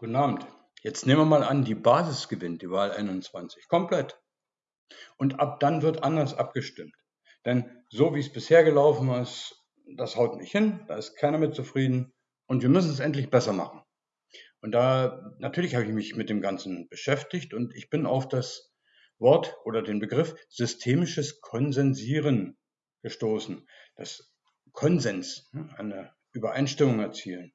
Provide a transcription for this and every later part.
Guten Abend. Jetzt nehmen wir mal an, die Basis gewinnt die Wahl 21 komplett. Und ab dann wird anders abgestimmt. Denn so wie es bisher gelaufen ist, das haut nicht hin, da ist keiner mit zufrieden und wir müssen es endlich besser machen. Und da natürlich habe ich mich mit dem Ganzen beschäftigt und ich bin auf das Wort oder den Begriff systemisches Konsensieren gestoßen. Das Konsens, ne, eine Übereinstimmung erzielen.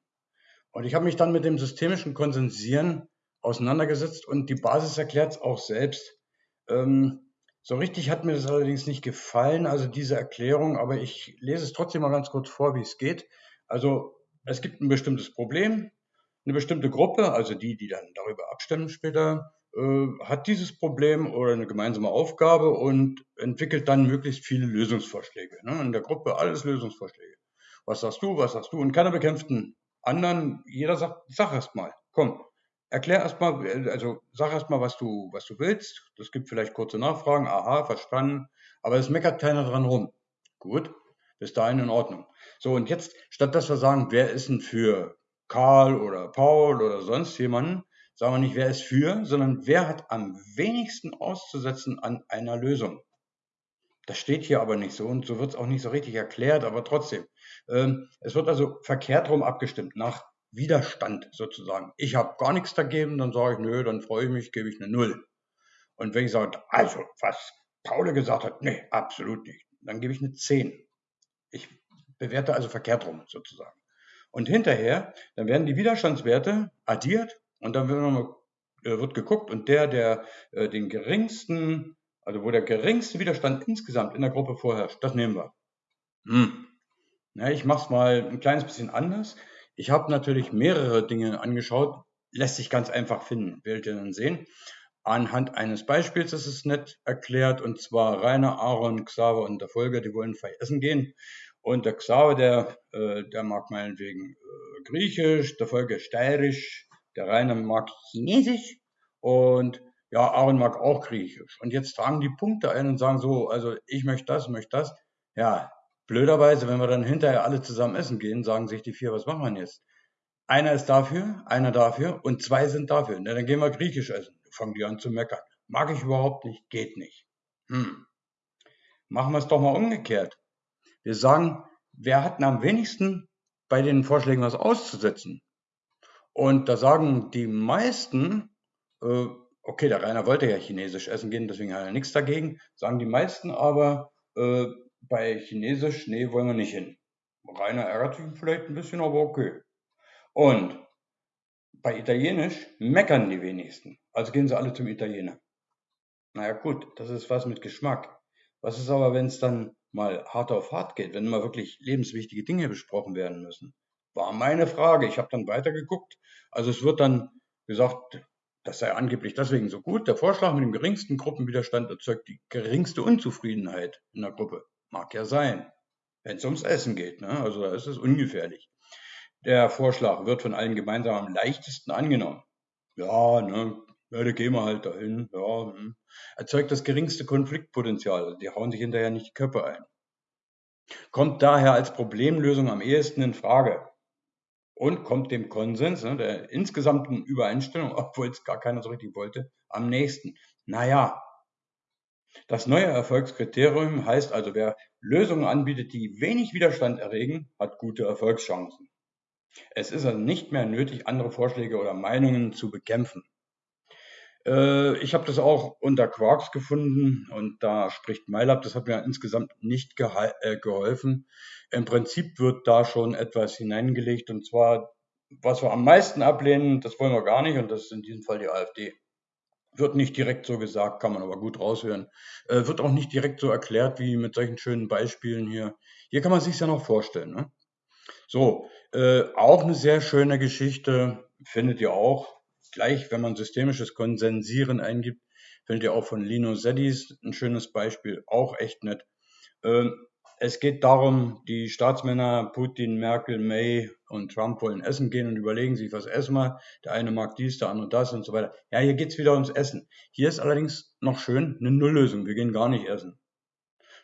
Und ich habe mich dann mit dem systemischen Konsensieren auseinandergesetzt und die Basis erklärt es auch selbst. Ähm, so richtig hat mir das allerdings nicht gefallen, also diese Erklärung, aber ich lese es trotzdem mal ganz kurz vor, wie es geht. Also es gibt ein bestimmtes Problem, eine bestimmte Gruppe, also die, die dann darüber abstimmen später, äh, hat dieses Problem oder eine gemeinsame Aufgabe und entwickelt dann möglichst viele Lösungsvorschläge. Ne? In der Gruppe alles Lösungsvorschläge. Was sagst du, was sagst du? Und keiner bekämpft einen anderen, jeder sagt, sag erst mal, komm, erklär erst mal, also sag erst mal, was du, was du willst. Das gibt vielleicht kurze Nachfragen, aha, verstanden, aber es meckert keiner dran rum. Gut, bis dahin in Ordnung. So, und jetzt, statt dass wir sagen, wer ist denn für Karl oder Paul oder sonst jemanden, sagen wir nicht, wer ist für, sondern wer hat am wenigsten auszusetzen an einer Lösung. Das steht hier aber nicht so und so wird es auch nicht so richtig erklärt, aber trotzdem. Ähm, es wird also verkehrt rum abgestimmt, nach Widerstand sozusagen. Ich habe gar nichts dagegen, dann sage ich, nö, dann freue ich mich, gebe ich eine Null. Und wenn ich sage, also, was Paul gesagt hat, nee, absolut nicht, dann gebe ich eine 10. Ich bewerte also verkehrt rum sozusagen. Und hinterher, dann werden die Widerstandswerte addiert und dann wird, äh, geguckt und der, der äh, den geringsten also wo der geringste Widerstand insgesamt in der Gruppe vorherrscht, das nehmen wir. Hm. Ja, ich mache es mal ein kleines bisschen anders. Ich habe natürlich mehrere Dinge angeschaut, lässt sich ganz einfach finden, werdet ihr dann sehen. Anhand eines Beispiels ist es nett erklärt, und zwar Rainer, Aaron, Xaver und der Folger, die wollen vielleicht essen gehen. Und der Xaver, der, äh, der mag meinetwegen äh, Griechisch, der Folger Steirisch, der Rainer mag Chinesisch und ja, Aaron mag auch Griechisch. Und jetzt tragen die Punkte ein und sagen so, also ich möchte das, möchte das. Ja, blöderweise, wenn wir dann hinterher alle zusammen essen gehen, sagen sich die vier, was machen wir jetzt? Einer ist dafür, einer dafür und zwei sind dafür. Na, dann gehen wir Griechisch essen. Fangen die an zu meckern. Mag ich überhaupt nicht, geht nicht. Hm. Machen wir es doch mal umgekehrt. Wir sagen, wer hat am wenigsten bei den Vorschlägen was auszusetzen? Und da sagen die meisten, äh, okay, der Rainer wollte ja chinesisch essen gehen, deswegen hat er nichts dagegen, sagen die meisten aber, äh, bei chinesisch, nee, wollen wir nicht hin. Rainer ärgert sich vielleicht ein bisschen, aber okay. Und bei italienisch meckern die wenigsten, also gehen sie alle zum Italiener. Naja gut, das ist was mit Geschmack. Was ist aber, wenn es dann mal hart auf hart geht, wenn mal wirklich lebenswichtige Dinge besprochen werden müssen? War meine Frage. Ich habe dann weitergeguckt. Also es wird dann gesagt, das sei angeblich deswegen so gut. Der Vorschlag mit dem geringsten Gruppenwiderstand erzeugt die geringste Unzufriedenheit in der Gruppe. Mag ja sein, wenn es ums Essen geht. Ne? Also da ist es ungefährlich. Der Vorschlag wird von allen gemeinsam am leichtesten angenommen. Ja, ne, ja, da gehen wir halt dahin. Ja, hm. Erzeugt das geringste Konfliktpotenzial. Die hauen sich hinterher nicht die Köpfe ein. Kommt daher als Problemlösung am ehesten in Frage und kommt dem Konsens, ne, der insgesamten Übereinstimmung, obwohl es gar keiner so richtig wollte, am nächsten. Naja, das neue Erfolgskriterium heißt also, wer Lösungen anbietet, die wenig Widerstand erregen, hat gute Erfolgschancen. Es ist also nicht mehr nötig, andere Vorschläge oder Meinungen zu bekämpfen. Äh, ich habe das auch unter Quarks gefunden und da spricht MyLab, das hat mir insgesamt nicht äh, geholfen. Im Prinzip wird da schon etwas hineingelegt und zwar, was wir am meisten ablehnen, das wollen wir gar nicht und das ist in diesem Fall die AfD. Wird nicht direkt so gesagt, kann man aber gut raushören. Äh, wird auch nicht direkt so erklärt wie mit solchen schönen Beispielen hier. Hier kann man sich ja noch vorstellen. Ne? So, äh, auch eine sehr schöne Geschichte findet ihr auch gleich, wenn man systemisches Konsensieren eingibt, findet ihr auch von Lino Seddis ein schönes Beispiel, auch echt nett. Ähm, es geht darum, die Staatsmänner Putin, Merkel, May und Trump wollen essen gehen und überlegen sich, was essen wir. Der eine mag dies, der andere das und so weiter. Ja, hier geht's wieder ums Essen. Hier ist allerdings noch schön eine Nulllösung. Wir gehen gar nicht essen.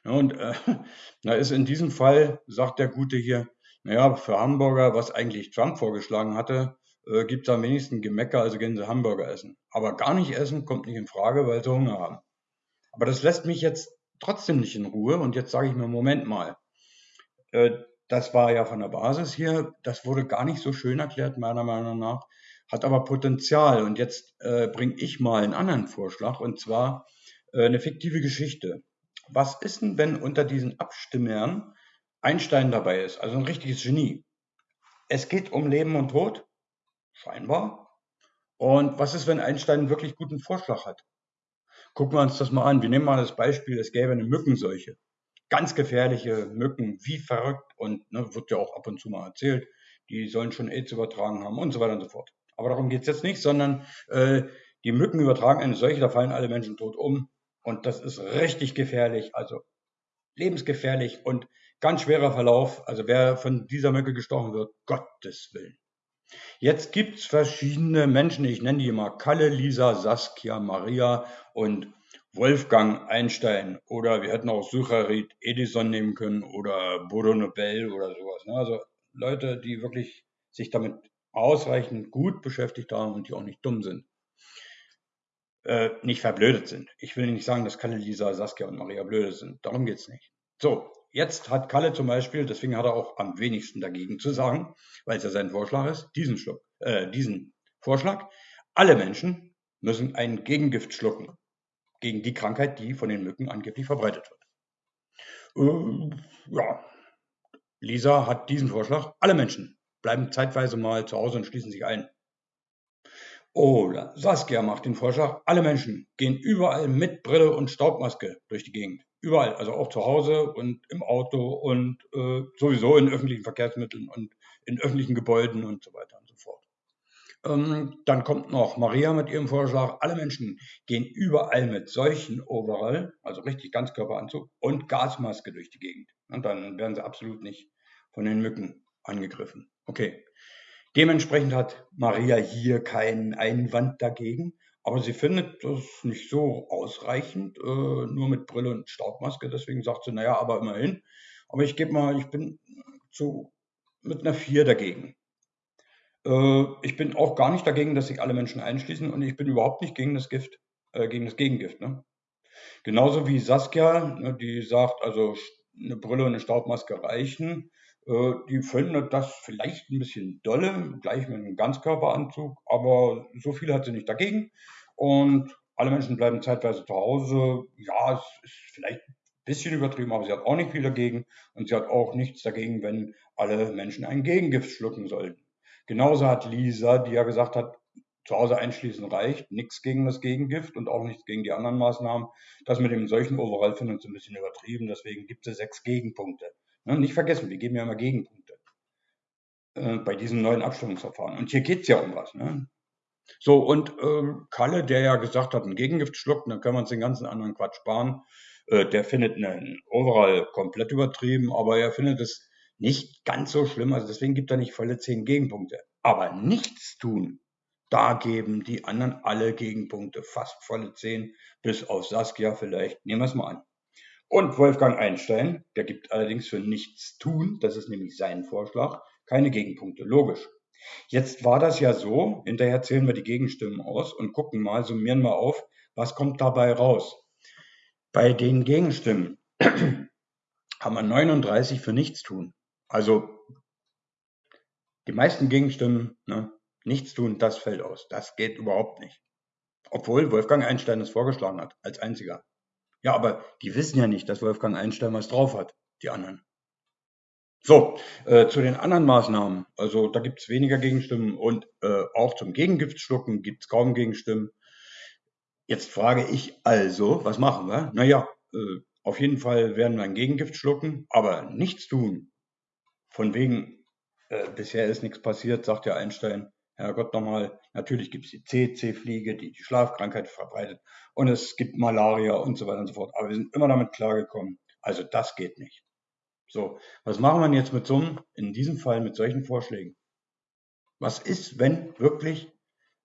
Und äh, da ist in diesem Fall, sagt der Gute hier, naja, für Hamburger, was eigentlich Trump vorgeschlagen hatte, äh, gibt es am wenigsten Gemecker, also gehen sie Hamburger essen. Aber gar nicht essen kommt nicht in Frage, weil sie Hunger haben. Aber das lässt mich jetzt trotzdem nicht in Ruhe. Und jetzt sage ich mir, Moment mal, äh, das war ja von der Basis hier, das wurde gar nicht so schön erklärt, meiner Meinung nach, hat aber Potenzial. Und jetzt äh, bringe ich mal einen anderen Vorschlag, und zwar äh, eine fiktive Geschichte. Was ist denn, wenn unter diesen Abstimmern Einstein dabei ist, also ein richtiges Genie? Es geht um Leben und Tod, scheinbar. Und was ist, wenn Einstein einen wirklich guten Vorschlag hat? Gucken wir uns das mal an. Wir nehmen mal das Beispiel, es gäbe eine Mückenseuche. Ganz gefährliche Mücken, wie verrückt und ne, wird ja auch ab und zu mal erzählt, die sollen schon AIDS übertragen haben und so weiter und so fort. Aber darum geht es jetzt nicht, sondern äh, die Mücken übertragen eine Seuche, da fallen alle Menschen tot um. Und das ist richtig gefährlich, also lebensgefährlich und ganz schwerer Verlauf. Also wer von dieser Mücke gestochen wird, Gottes Willen. Jetzt gibt's verschiedene Menschen, ich nenne die mal Kalle, Lisa, Saskia, Maria und Wolfgang Einstein. Oder wir hätten auch Sucharit Edison nehmen können oder Bodo Nobel oder sowas. Ne? Also Leute, die wirklich sich damit ausreichend gut beschäftigt haben und die auch nicht dumm sind. Äh, nicht verblödet sind. Ich will nicht sagen, dass Kalle, Lisa, Saskia und Maria blöde sind. Darum geht's nicht. So, jetzt hat Kalle zum Beispiel, deswegen hat er auch am wenigsten dagegen zu sagen, weil es ja sein Vorschlag ist, diesen, Schluck, äh, diesen Vorschlag. Alle Menschen müssen ein Gegengift schlucken gegen die Krankheit, die von den Mücken angeblich verbreitet wird. Äh, ja, Lisa hat diesen Vorschlag. Alle Menschen bleiben zeitweise mal zu Hause und schließen sich ein. Oder Saskia macht den Vorschlag, alle Menschen gehen überall mit Brille und Staubmaske durch die Gegend. Überall, also auch zu Hause und im Auto und äh, sowieso in öffentlichen Verkehrsmitteln und in öffentlichen Gebäuden und so weiter und so fort. Ähm, dann kommt noch Maria mit ihrem Vorschlag, alle Menschen gehen überall mit solchen Overall, also richtig Ganzkörperanzug und Gasmaske durch die Gegend. Und dann werden sie absolut nicht von den Mücken angegriffen. Okay, Dementsprechend hat Maria hier keinen Einwand dagegen, aber sie findet das nicht so ausreichend, äh, nur mit Brille und Staubmaske. Deswegen sagt sie, naja, aber immerhin. Aber ich gebe mal, ich bin zu, mit einer 4 dagegen. Äh, ich bin auch gar nicht dagegen, dass sich alle Menschen einschließen und ich bin überhaupt nicht gegen das Gift, äh, gegen das Gegengift. Ne? Genauso wie Saskia, ne, die sagt, also eine Brille und eine Staubmaske reichen. Äh, die finden das vielleicht ein bisschen dolle, gleich mit einem Ganzkörperanzug, aber so viel hat sie nicht dagegen. Und alle Menschen bleiben zeitweise zu Hause. Ja, es ist vielleicht ein bisschen übertrieben, aber sie hat auch nicht viel dagegen. Und sie hat auch nichts dagegen, wenn alle Menschen ein Gegengift schlucken sollten. Genauso hat Lisa, die ja gesagt hat, zu Hause einschließen reicht, nichts gegen das Gegengift und auch nichts gegen die anderen Maßnahmen. Das mit dem solchen Overall findet sie ein bisschen übertrieben, deswegen gibt es sechs Gegenpunkte. Ne, nicht vergessen, wir geben ja immer Gegenpunkte äh, bei diesem neuen Abstimmungsverfahren. Und hier geht es ja um was. Ne? So, und ähm, Kalle, der ja gesagt hat, ein Gegengift schluckt, dann können wir uns den ganzen anderen Quatsch sparen. Äh, der findet einen Overall komplett übertrieben, aber er findet es nicht ganz so schlimm. Also deswegen gibt er nicht volle zehn Gegenpunkte. Aber nichts tun, da geben die anderen alle Gegenpunkte, fast volle zehn, bis auf Saskia vielleicht. Nehmen wir es mal an. Und Wolfgang Einstein, der gibt allerdings für nichts tun, das ist nämlich sein Vorschlag, keine Gegenpunkte. Logisch. Jetzt war das ja so, hinterher zählen wir die Gegenstimmen aus und gucken mal, summieren wir auf, was kommt dabei raus. Bei den Gegenstimmen haben wir 39 für nichts tun. Also die meisten Gegenstimmen, ne, nichts tun, das fällt aus. Das geht überhaupt nicht. Obwohl Wolfgang Einstein es vorgeschlagen hat, als einziger. Ja, aber die wissen ja nicht, dass Wolfgang Einstein was drauf hat, die anderen. So, äh, zu den anderen Maßnahmen. Also da gibt es weniger Gegenstimmen und äh, auch zum Gegengiftschlucken gibt es kaum Gegenstimmen. Jetzt frage ich also, was machen wir? Naja, äh, auf jeden Fall werden wir ein Gegengift schlucken, aber nichts tun. Von wegen, äh, bisher ist nichts passiert, sagt ja Einstein. Herrgott nochmal, natürlich gibt es die CC-Fliege, die die Schlafkrankheit verbreitet und es gibt Malaria und so weiter und so fort. Aber wir sind immer damit klargekommen. Also das geht nicht. So, was machen wir jetzt mit so einem, in diesem Fall mit solchen Vorschlägen? Was ist, wenn wirklich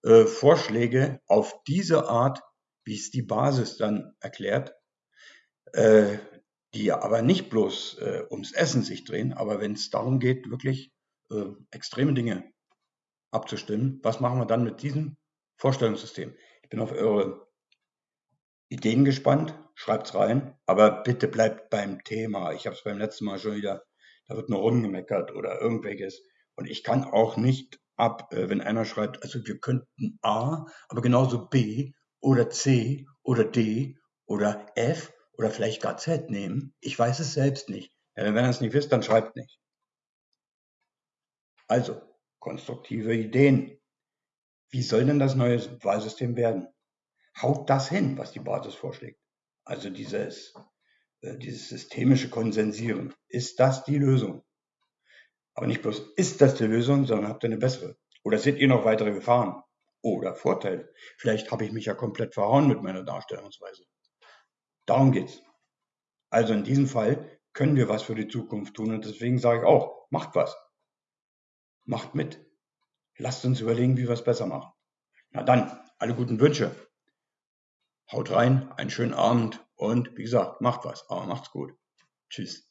äh, Vorschläge auf diese Art, wie es die Basis dann erklärt, äh, die aber nicht bloß äh, ums Essen sich drehen, aber wenn es darum geht, wirklich äh, extreme Dinge abzustimmen. Was machen wir dann mit diesem Vorstellungssystem? Ich bin auf eure Ideen gespannt. Schreibt's rein, aber bitte bleibt beim Thema. Ich habe es beim letzten Mal schon wieder, da wird nur rumgemeckert oder irgendwelches. Und ich kann auch nicht ab, äh, wenn einer schreibt, also wir könnten A, aber genauso B oder C oder D oder F oder vielleicht gar Z nehmen. Ich weiß es selbst nicht. Ja, wenn ihr es nicht wisst, dann schreibt nicht. Also, konstruktive Ideen. Wie soll denn das neue Wahlsystem werden? Haut das hin, was die Basis vorschlägt? Also dieses, äh, dieses systemische Konsensieren. Ist das die Lösung? Aber nicht bloß ist das die Lösung, sondern habt ihr eine bessere. Oder seht ihr noch weitere Gefahren? Oder Vorteile? Vielleicht habe ich mich ja komplett verhauen mit meiner Darstellungsweise. Darum geht's. Also in diesem Fall können wir was für die Zukunft tun und deswegen sage ich auch, macht was. Macht mit. Lasst uns überlegen, wie wir es besser machen. Na dann, alle guten Wünsche. Haut rein, einen schönen Abend und wie gesagt, macht was, aber macht's gut. Tschüss.